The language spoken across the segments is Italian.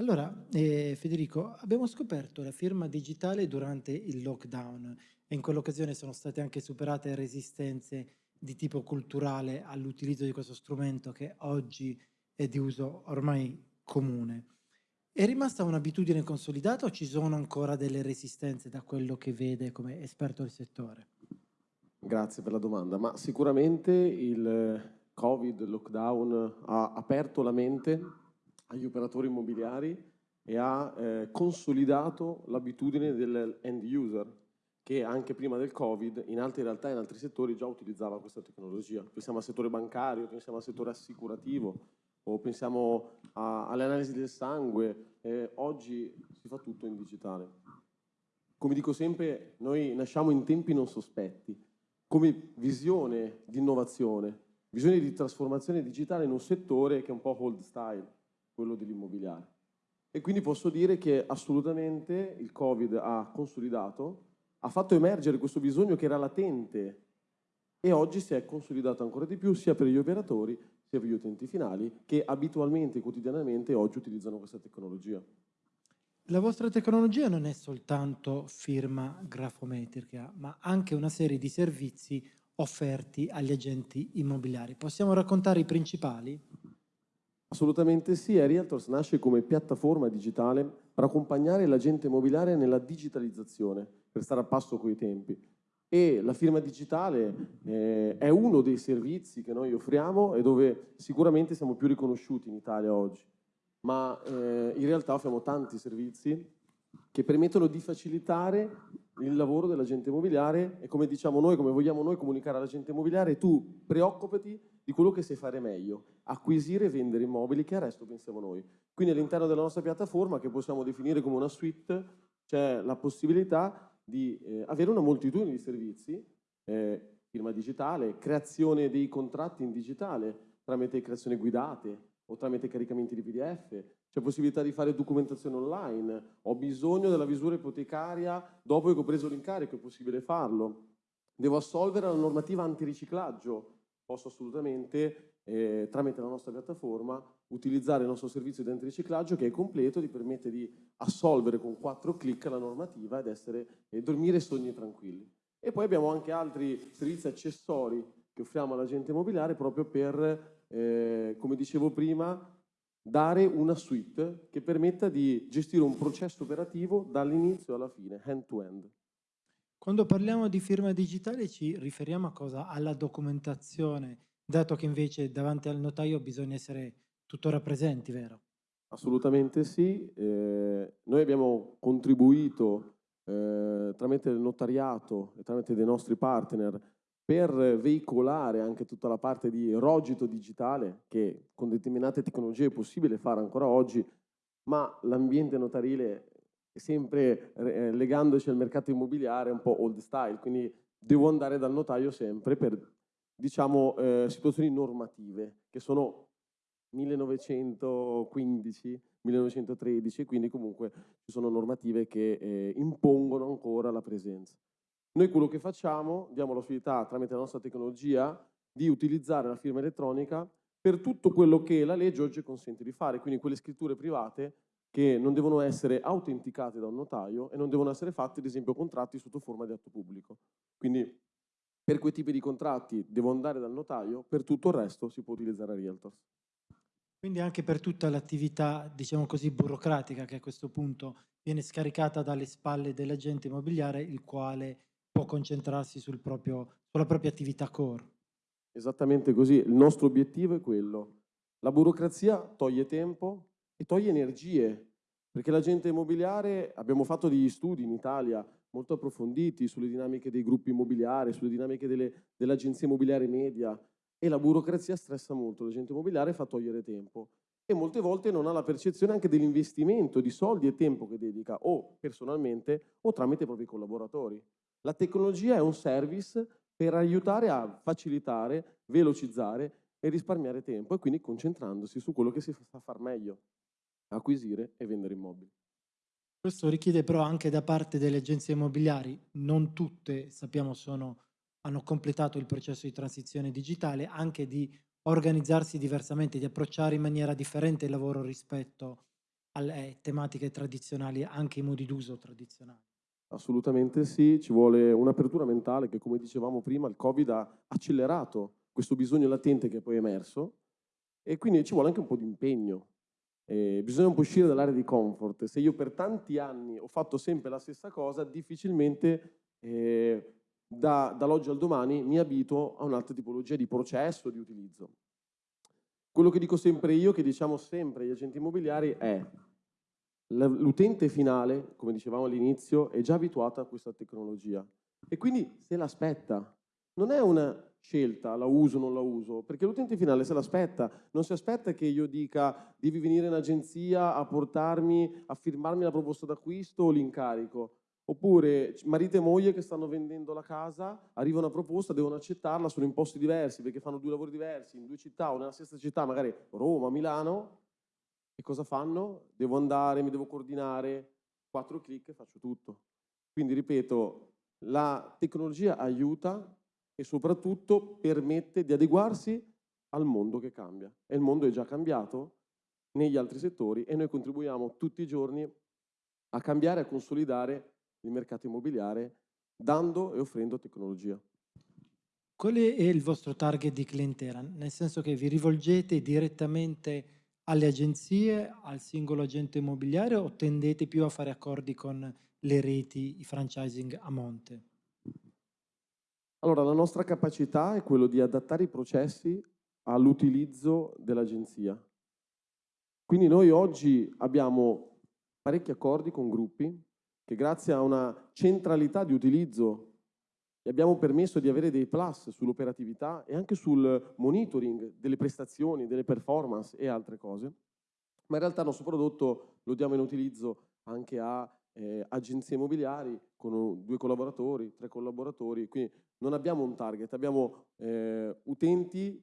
Allora, eh, Federico, abbiamo scoperto la firma digitale durante il lockdown e in quell'occasione sono state anche superate resistenze di tipo culturale all'utilizzo di questo strumento che oggi è di uso ormai comune. È rimasta un'abitudine consolidata o ci sono ancora delle resistenze da quello che vede come esperto del settore? Grazie per la domanda, ma sicuramente il Covid, il lockdown ha aperto la mente agli operatori immobiliari e ha eh, consolidato l'abitudine dell'end user che anche prima del Covid in altre realtà e in altri settori già utilizzava questa tecnologia. Pensiamo al settore bancario, pensiamo al settore assicurativo o pensiamo alle analisi del sangue. Eh, oggi si fa tutto in digitale. Come dico sempre, noi nasciamo in tempi non sospetti, come visione di innovazione, visione di trasformazione digitale in un settore che è un po' old style, quello dell'immobiliare. E quindi posso dire che assolutamente il Covid ha consolidato, ha fatto emergere questo bisogno che era latente e oggi si è consolidato ancora di più sia per gli operatori sia per gli utenti finali che abitualmente, quotidianamente oggi utilizzano questa tecnologia. La vostra tecnologia non è soltanto firma grafometrica, ma anche una serie di servizi offerti agli agenti immobiliari. Possiamo raccontare i principali? Assolutamente sì, e Realtors nasce come piattaforma digitale per accompagnare l'agente immobiliare nella digitalizzazione, per stare a passo coi tempi. E la firma digitale eh, è uno dei servizi che noi offriamo e dove sicuramente siamo più riconosciuti in Italia oggi ma eh, in realtà offriamo tanti servizi che permettono di facilitare il lavoro dell'agente immobiliare e come diciamo noi, come vogliamo noi comunicare all'agente immobiliare, tu preoccupati di quello che sai fare meglio, acquisire e vendere immobili che al resto pensiamo noi. Quindi all'interno della nostra piattaforma, che possiamo definire come una suite, c'è la possibilità di eh, avere una moltitudine di servizi, eh, firma digitale, creazione dei contratti in digitale tramite creazioni guidate, o tramite caricamenti di PDF, c'è possibilità di fare documentazione online, ho bisogno della visura ipotecaria dopo che ho preso l'incarico, è possibile farlo, devo assolvere la normativa antiriciclaggio, posso assolutamente eh, tramite la nostra piattaforma utilizzare il nostro servizio di antiriciclaggio che è completo, ti permette di assolvere con quattro clic la normativa ed essere, eh, dormire sogni tranquilli. E poi abbiamo anche altri servizi accessori che offriamo all'agente immobiliare proprio per eh, come dicevo prima, dare una suite che permetta di gestire un processo operativo dall'inizio alla fine, hand-to-end. -end. Quando parliamo di firma digitale ci riferiamo a cosa? Alla documentazione, dato che invece davanti al notaio bisogna essere tuttora presenti, vero? Assolutamente sì. Eh, noi abbiamo contribuito eh, tramite il notariato e tramite dei nostri partner per veicolare anche tutta la parte di rogito digitale che con determinate tecnologie è possibile fare ancora oggi, ma l'ambiente notarile sempre eh, legandoci al mercato immobiliare un po' old style, quindi devo andare dal notaio sempre per diciamo eh, situazioni normative che sono 1915, 1913, quindi comunque ci sono normative che eh, impongono ancora la presenza. Noi quello che facciamo, diamo la possibilità tramite la nostra tecnologia di utilizzare la firma elettronica per tutto quello che la legge oggi consente di fare, quindi quelle scritture private che non devono essere autenticate da un notaio e non devono essere fatte, ad esempio, contratti sotto forma di atto pubblico. Quindi per quei tipi di contratti devo andare dal notaio, per tutto il resto si può utilizzare Realtors. Quindi anche per tutta l'attività, diciamo così, burocratica che a questo punto viene scaricata dalle spalle dell'agente immobiliare, il quale può concentrarsi sul proprio, sulla propria attività core. Esattamente così, il nostro obiettivo è quello. La burocrazia toglie tempo e toglie energie, perché l'agente immobiliare, abbiamo fatto degli studi in Italia molto approfonditi sulle dinamiche dei gruppi immobiliari, sulle dinamiche dell'agenzia immobiliare media e la burocrazia stressa molto, l'agente immobiliare fa togliere tempo e molte volte non ha la percezione anche dell'investimento di soldi e tempo che dedica o personalmente o tramite i propri collaboratori. La tecnologia è un service per aiutare a facilitare, velocizzare e risparmiare tempo e quindi concentrandosi su quello che si fa far meglio, acquisire e vendere immobili. Questo richiede però anche da parte delle agenzie immobiliari, non tutte sappiamo sono, hanno completato il processo di transizione digitale, anche di organizzarsi diversamente, di approcciare in maniera differente il lavoro rispetto alle tematiche tradizionali, anche i modi d'uso tradizionali? Assolutamente sì, ci vuole un'apertura mentale che, come dicevamo prima, il Covid ha accelerato questo bisogno latente che poi è emerso e quindi ci vuole anche un po' di impegno. Eh, bisogna un po' uscire dall'area di comfort. Se io per tanti anni ho fatto sempre la stessa cosa, difficilmente eh, da, dall'oggi al domani mi abito a un'altra tipologia di processo, di utilizzo. Quello che dico sempre io, che diciamo sempre agli agenti immobiliari è l'utente finale, come dicevamo all'inizio, è già abituato a questa tecnologia e quindi se l'aspetta. Non è una scelta, la uso o non la uso, perché l'utente finale se l'aspetta, non si aspetta che io dica devi venire in agenzia a portarmi, a firmarmi la proposta d'acquisto o l'incarico. Oppure marito e moglie che stanno vendendo la casa, arriva una proposta, devono accettarla, sono in posti diversi perché fanno due lavori diversi, in due città o nella stessa città, magari Roma, Milano, e cosa fanno? Devo andare, mi devo coordinare, quattro clic e faccio tutto. Quindi ripeto, la tecnologia aiuta e soprattutto permette di adeguarsi al mondo che cambia. E il mondo è già cambiato negli altri settori e noi contribuiamo tutti i giorni a cambiare, a consolidare il mercato immobiliare dando e offrendo tecnologia. Qual è il vostro target di clientela? Nel senso che vi rivolgete direttamente alle agenzie, al singolo agente immobiliare o tendete più a fare accordi con le reti, i franchising a monte? Allora, la nostra capacità è quello di adattare i processi all'utilizzo dell'agenzia. Quindi noi oggi abbiamo parecchi accordi con gruppi che grazie a una centralità di utilizzo gli abbiamo permesso di avere dei plus sull'operatività e anche sul monitoring delle prestazioni, delle performance e altre cose, ma in realtà il nostro prodotto lo diamo in utilizzo anche a eh, agenzie immobiliari con due collaboratori, tre collaboratori, quindi non abbiamo un target, abbiamo eh, utenti,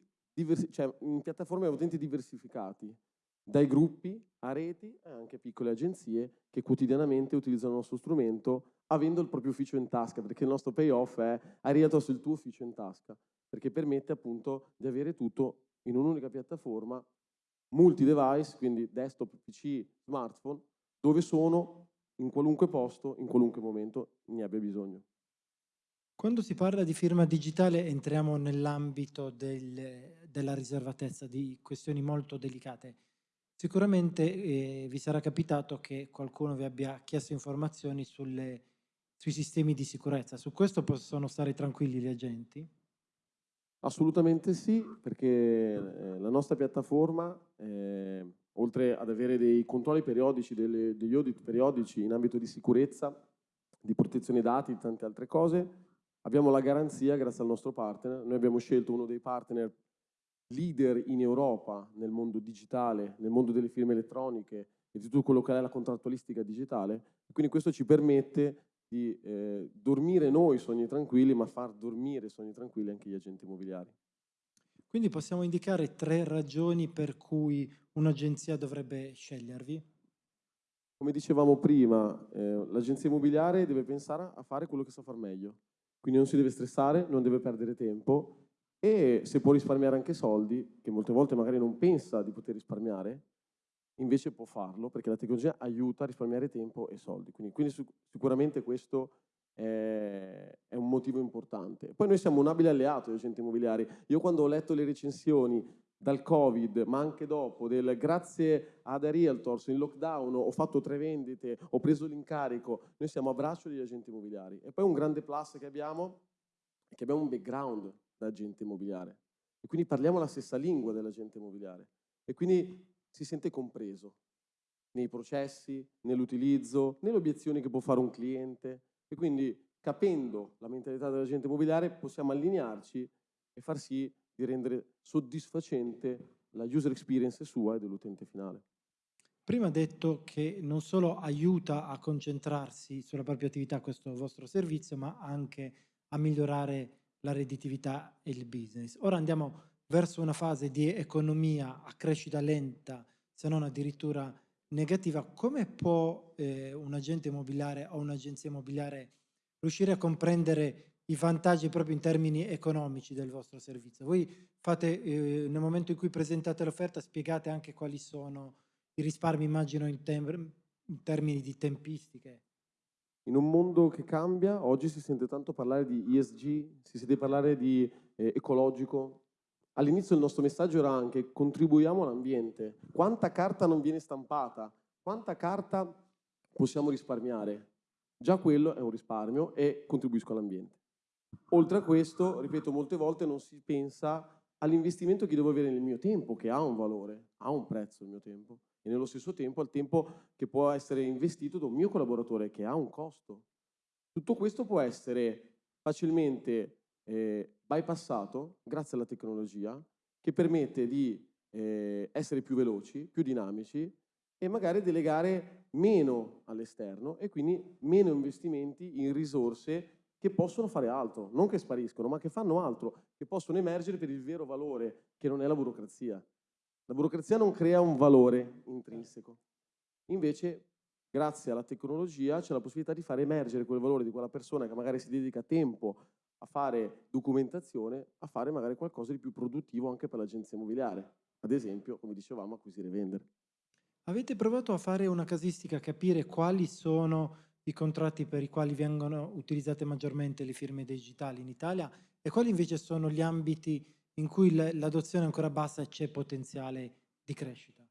cioè in piattaforme utenti diversificati, dai gruppi a reti e anche piccole agenzie che quotidianamente utilizzano il nostro strumento avendo il proprio ufficio in tasca, perché il nostro payoff è hai ridato il tuo ufficio in tasca, perché permette appunto di avere tutto in un'unica piattaforma, multi-device, quindi desktop, PC, smartphone, dove sono in qualunque posto, in qualunque momento ne abbia bisogno. Quando si parla di firma digitale entriamo nell'ambito del, della riservatezza, di questioni molto delicate. Sicuramente eh, vi sarà capitato che qualcuno vi abbia chiesto informazioni sulle sui sistemi di sicurezza. Su questo possono stare tranquilli gli agenti? Assolutamente sì, perché eh, la nostra piattaforma, eh, oltre ad avere dei controlli periodici, delle, degli audit periodici in ambito di sicurezza, di protezione dati, di tante altre cose, abbiamo la garanzia grazie al nostro partner. Noi abbiamo scelto uno dei partner leader in Europa nel mondo digitale, nel mondo delle firme elettroniche e di tutto quello che è la contrattualistica digitale. Quindi questo ci permette di eh, dormire noi sogni tranquilli, ma far dormire sogni tranquilli anche gli agenti immobiliari. Quindi possiamo indicare tre ragioni per cui un'agenzia dovrebbe scegliervi? Come dicevamo prima, eh, l'agenzia immobiliare deve pensare a fare quello che sa far meglio. Quindi non si deve stressare, non deve perdere tempo e se può risparmiare anche soldi, che molte volte magari non pensa di poter risparmiare, invece può farlo perché la tecnologia aiuta a risparmiare tempo e soldi. Quindi, quindi sicuramente questo è, un motivo importante. Poi noi siamo un abile alleato degli agenti immobiliari. Io quando ho letto le recensioni dal Covid, ma anche dopo, del grazie ad Realtors in lockdown ho fatto tre vendite, ho preso l'incarico, noi siamo a braccio degli agenti immobiliari. E poi un grande plus che abbiamo è che abbiamo un background da agente immobiliare. E quindi parliamo la stessa lingua dell'agente immobiliare. E quindi si sente compreso nei processi, nell'utilizzo, nelle obiezioni che può fare un cliente e quindi capendo la mentalità dell'agente immobiliare possiamo allinearci e far sì di rendere soddisfacente la user experience sua e dell'utente finale. Prima ha detto che non solo aiuta a concentrarsi sulla propria attività questo vostro servizio, ma anche a migliorare la redditività e il business. Ora andiamo verso una fase di economia a crescita lenta, se non addirittura negativa, come può eh, un agente immobiliare o un'agenzia immobiliare riuscire a comprendere i vantaggi proprio in termini economici del vostro servizio? Voi fate, eh, nel momento in cui presentate l'offerta, spiegate anche quali sono i risparmi immagino in, in termini di tempistiche. In un mondo che cambia, oggi si sente tanto parlare di ESG, si sente parlare di eh, ecologico. All'inizio il nostro messaggio era anche contribuiamo all'ambiente. Quanta carta non viene stampata? Quanta carta possiamo risparmiare? Già quello è un risparmio e contribuisco all'ambiente. Oltre a questo, ripeto, molte volte non si pensa all'investimento che devo avere nel mio tempo, che ha un valore, ha un prezzo il mio tempo, e nello stesso tempo al tempo che può essere investito da un mio collaboratore, che ha un costo. Tutto questo può essere facilmente eh, bypassato grazie alla tecnologia, che permette di eh, essere più veloci, più dinamici e magari delegare meno all'esterno e quindi meno investimenti in risorse che possono fare altro, non che spariscono, ma che fanno altro, che possono emergere per il vero valore, che non è la burocrazia. La burocrazia non crea un valore intrinseco. Invece, grazie alla tecnologia, c'è la possibilità di far emergere quel valore di quella persona che magari si dedica tempo a fare documentazione, a fare magari qualcosa di più produttivo anche per l'agenzia immobiliare. Ad esempio, come dicevamo, acquisire e vendere. Avete provato a fare una casistica, capire quali sono i contratti per i quali vengono utilizzate maggiormente le firme digitali in Italia e quali invece sono gli ambiti in cui l'adozione è ancora bassa e c'è potenziale di crescita?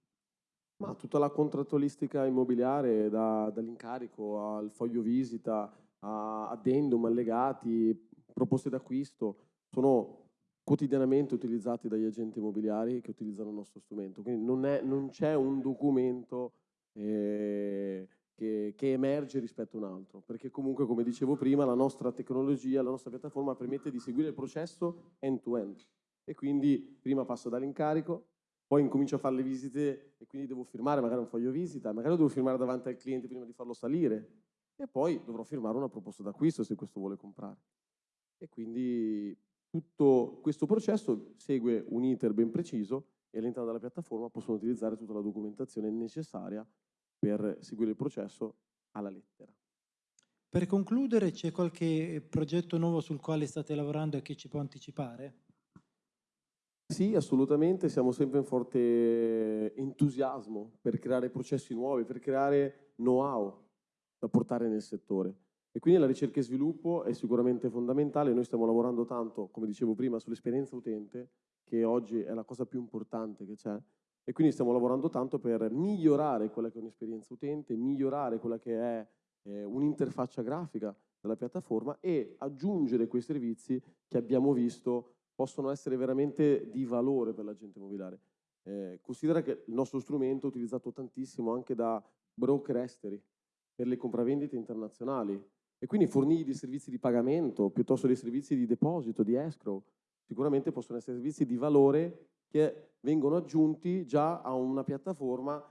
Ma tutta la contrattualistica immobiliare, da, dall'incarico al foglio visita, a addendum, allegati, proposte d'acquisto, sono quotidianamente utilizzati dagli agenti immobiliari che utilizzano il nostro strumento. Quindi non, c'è un documento eh, che, che, emerge rispetto a un altro, perché comunque, come dicevo prima, la nostra tecnologia, la nostra piattaforma permette di seguire il processo end-to-end. E quindi prima passo dall'incarico, poi incomincio a fare le visite e quindi devo firmare magari un foglio visita, magari devo firmare davanti al cliente prima di farlo salire e poi dovrò firmare una proposta d'acquisto se questo vuole comprare. E quindi tutto questo processo segue un iter ben preciso e all'interno della piattaforma possono utilizzare tutta la documentazione necessaria per seguire il processo alla lettera. Per concludere, c'è qualche progetto nuovo sul quale state lavorando e che ci può anticipare? Sì, assolutamente, siamo sempre in forte entusiasmo per creare processi nuovi, per creare know-how da portare nel settore. E quindi la ricerca e sviluppo è sicuramente fondamentale. Noi stiamo lavorando tanto, come dicevo prima, sull'esperienza utente, che oggi è la cosa più importante che c'è, e quindi stiamo lavorando tanto per migliorare quella che è un'esperienza utente, migliorare quella che è eh, un'interfaccia grafica della piattaforma e aggiungere quei servizi che abbiamo visto possono essere veramente di valore per l'agente immobiliare. Eh, considera che il nostro strumento è utilizzato tantissimo anche da broker esteri per le compravendite internazionali e quindi fornire dei servizi di pagamento piuttosto dei servizi di deposito, di escrow, sicuramente possono essere servizi di valore che vengono aggiunti già a una piattaforma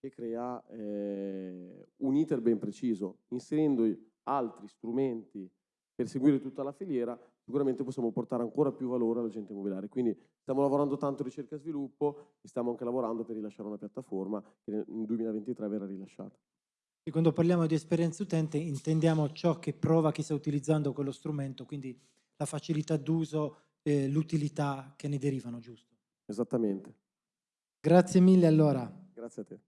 che crea eh, un iter ben preciso. Inserendo altri strumenti per seguire tutta la filiera, sicuramente possiamo portare ancora più valore all'agente immobiliare. Quindi stiamo lavorando tanto ricerca e sviluppo e stiamo anche lavorando per rilasciare una piattaforma che nel 2023 verrà rilasciata. E quando parliamo di esperienza utente intendiamo ciò che prova chi sta utilizzando quello strumento, quindi la facilità d'uso, eh, l'utilità che ne derivano, giusto? Esattamente. Grazie mille allora. Grazie a te.